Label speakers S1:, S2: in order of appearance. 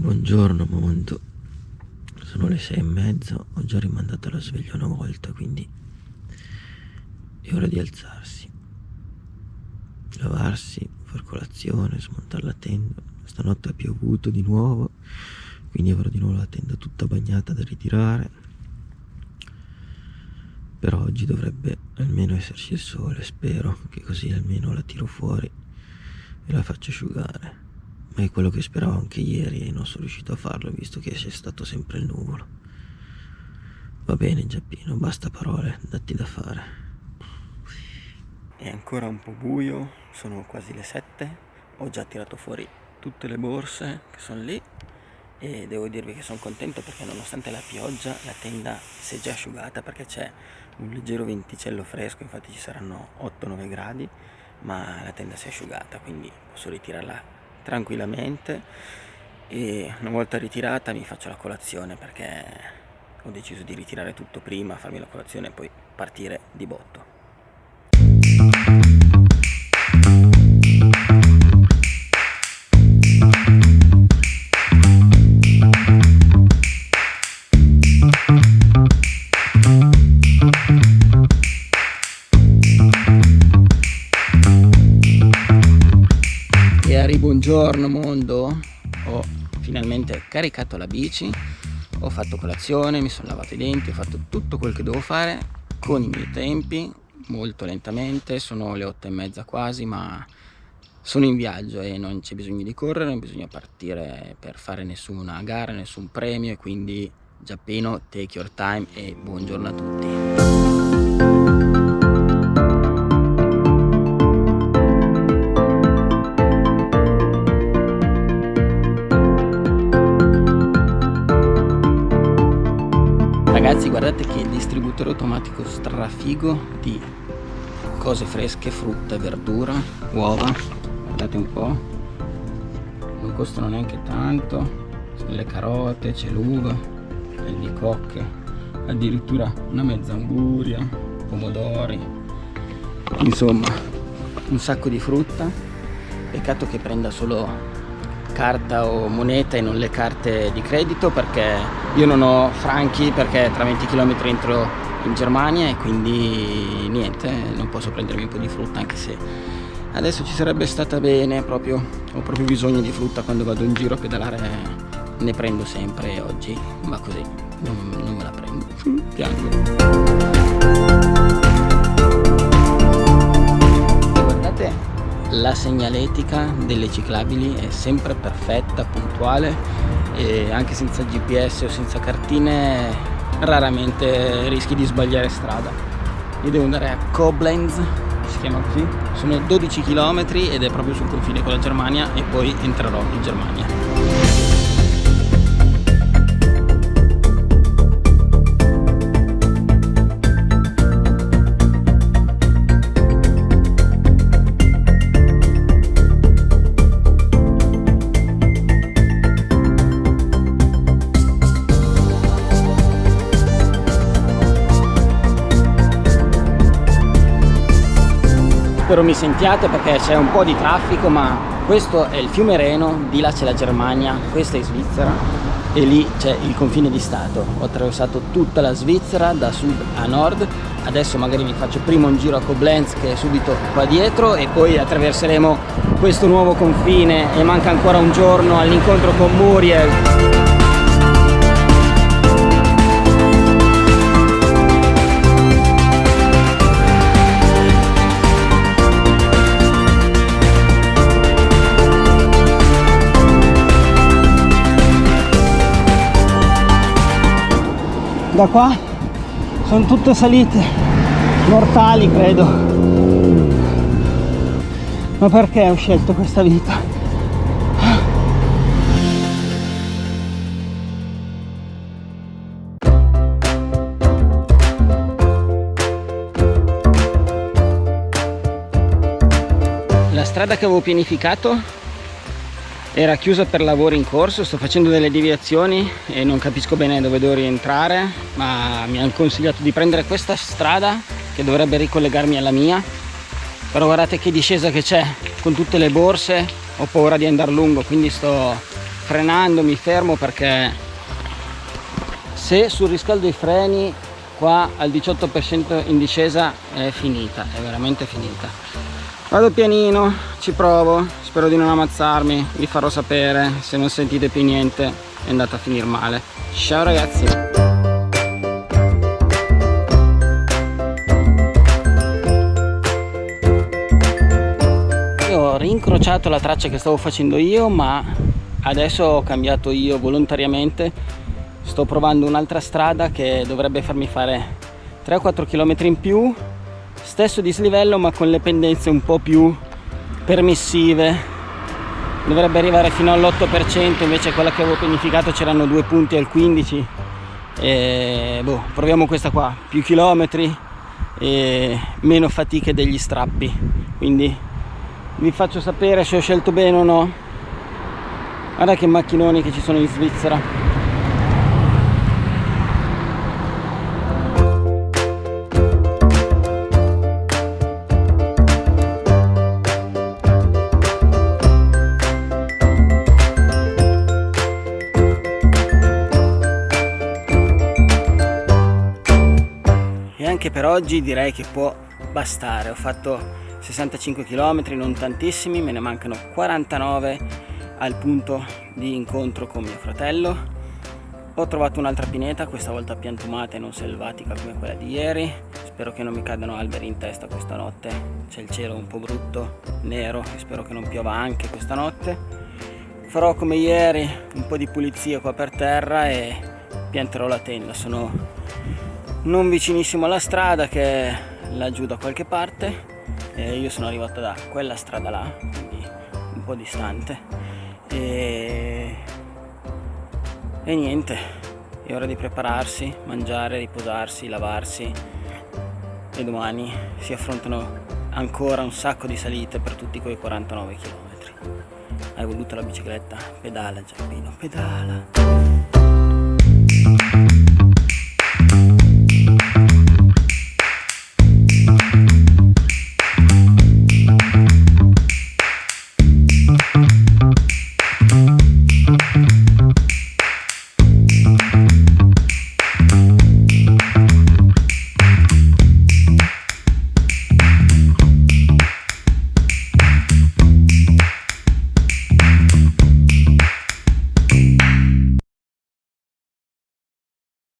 S1: buongiorno mondo. Sono le sei e mezza, ho già rimandato la sveglia una volta, quindi è ora di alzarsi. Lavarsi, far colazione, smontare la tenda. Stanotte ha piovuto di nuovo, quindi avrò di nuovo la tenda tutta bagnata da ritirare. Però oggi dovrebbe almeno esserci il sole, spero che così almeno la tiro fuori e la faccio asciugare è quello che speravo anche ieri e non sono riuscito a farlo visto che c'è stato sempre il nuvolo. Va bene Giappino, basta parole, datti da fare. È ancora un po' buio, sono quasi le 7, ho già tirato fuori tutte le borse che sono lì e devo dirvi che sono contento perché nonostante la pioggia la tenda si è già asciugata perché c'è un leggero venticello fresco, infatti ci saranno 8-9 gradi, ma la tenda si è asciugata quindi posso ritirarla tranquillamente e una volta ritirata mi faccio la colazione perché ho deciso di ritirare tutto prima, farmi la colazione e poi partire di botto. Buongiorno mondo, ho finalmente caricato la bici, ho fatto colazione, mi sono lavato i denti, ho fatto tutto quel che devo fare con i miei tempi, molto lentamente, sono le otto e mezza quasi, ma sono in viaggio e non c'è bisogno di correre, non bisogna partire per fare nessuna gara, nessun premio e quindi Giappino, take your time e buongiorno a tutti. Ragazzi guardate che distributore automatico strafigo di cose fresche, frutta, verdura, uova guardate un po' non costano neanche tanto. Le carote, c'è l'uva le albicocche addirittura una mezza anguria pomodori. Insomma un sacco di frutta. Peccato che prenda solo carta o moneta e non le carte di credito perché io non ho franchi perché tra 20 km entro in Germania e quindi niente, non posso prendermi un po' di frutta anche se adesso ci sarebbe stata bene, proprio, ho proprio bisogno di frutta quando vado in giro a pedalare, ne prendo sempre oggi va così, non, non me la prendo, piango. la segnaletica delle ciclabili è sempre perfetta, puntuale e anche senza GPS o senza cartine raramente rischi di sbagliare strada. Io devo andare a Koblenz, si chiama così, sono 12 km ed è proprio sul confine con la Germania e poi entrerò in Germania. Spero mi sentiate perché c'è un po' di traffico ma questo è il fiume Reno, di là c'è la Germania, questa è Svizzera e lì c'è il confine di Stato. Ho attraversato tutta la Svizzera da sud a nord, adesso magari mi faccio prima un giro a Koblenz che è subito qua dietro e poi attraverseremo questo nuovo confine e manca ancora un giorno all'incontro con Muriel. Da qua sono tutte salite mortali credo. Ma perché ho scelto questa vita? La strada che avevo pianificato era chiusa per lavori in corso sto facendo delle deviazioni e non capisco bene dove devo rientrare ma mi hanno consigliato di prendere questa strada che dovrebbe ricollegarmi alla mia. Però guardate che discesa che c'è con tutte le borse ho paura di andare lungo quindi sto frenando mi fermo perché se sul riscaldo i freni qua al 18% in discesa è finita è veramente finita vado pianino ci provo spero di non ammazzarmi vi farò sapere se non sentite più niente è andata a finire male. Ciao ragazzi! Ho rincrociato la traccia che stavo facendo io ma adesso ho cambiato io volontariamente. Sto provando un'altra strada che dovrebbe farmi fare 3-4 km in più stesso dislivello ma con le pendenze un po' più permissive. Dovrebbe arrivare fino all'8% invece quella che avevo pianificato c'erano due punti al 15 e boh, proviamo questa qua. Più chilometri e meno fatiche degli strappi. Quindi vi faccio sapere se ho scelto bene o no. Guarda che macchinoni che ci sono in Svizzera anche per oggi direi che può bastare. Ho fatto 65 km non tantissimi me ne mancano 49 al punto di incontro con mio fratello. Ho trovato un'altra pineta questa volta piantumata e non selvatica come quella di ieri. Spero che non mi cadano alberi in testa questa notte. C'è il cielo un po' brutto nero e spero che non piova anche questa notte. Farò come ieri un po' di pulizia qua per terra e pianterò la tenda. Sono non vicinissimo alla strada che è laggiù da qualche parte eh, io sono arrivato da quella strada là quindi un po' distante. E, e niente è ora di prepararsi mangiare riposarsi lavarsi. E domani si affrontano ancora un sacco di salite per tutti quei 49 km hai voluto la bicicletta? pedala Giappino pedala